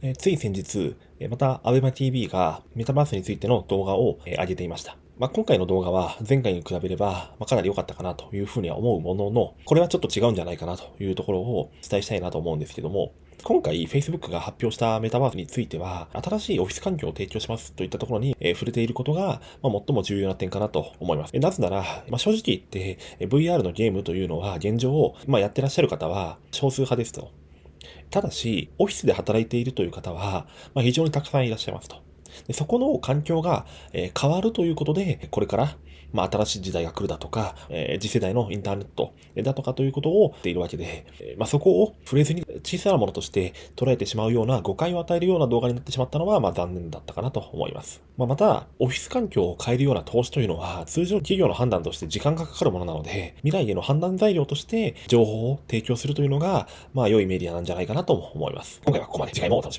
えつい先日、また ABEMATV がメタバースについての動画を、えー上げていました。まあ、今回の動画は前回に比べれば、ま、かなり良かったかなというふうには思うものの、これはちょっと違うんじゃないかなというところをお伝えしたいなと思うんですけども、今回 Facebook が発表したメタバースについては、新しいオフィス環境を提供しますといったところに、え触れていることが、ま、最も重要な点かなと思います。なぜなら、ま、正直言って、VR のゲームというのは現状、ま、やってらっしゃる方は少数派ですと。ただし、オフィスで働いているという方は、まあ、非常にたくさんいらっしゃいますと。でそこの環境が、え変わるということで、これから、まあ、新しい時代が来るだとか、え次世代のインターネットだとかということを言っているわけで、えまあ、そこを触れずに小さなものとして捉えてしまうような誤解を与えるような動画になってしまったのは、まあ、残念だったかなと思います。まあ、また、オフィス環境を変えるような投資というのは、通常企業の判断として時間がかかるものなので、未来への判断材料として情報を提供するというのが、まあ、良いメディアなんじゃないかなと思います。今回はここまで。次回もお楽しみ。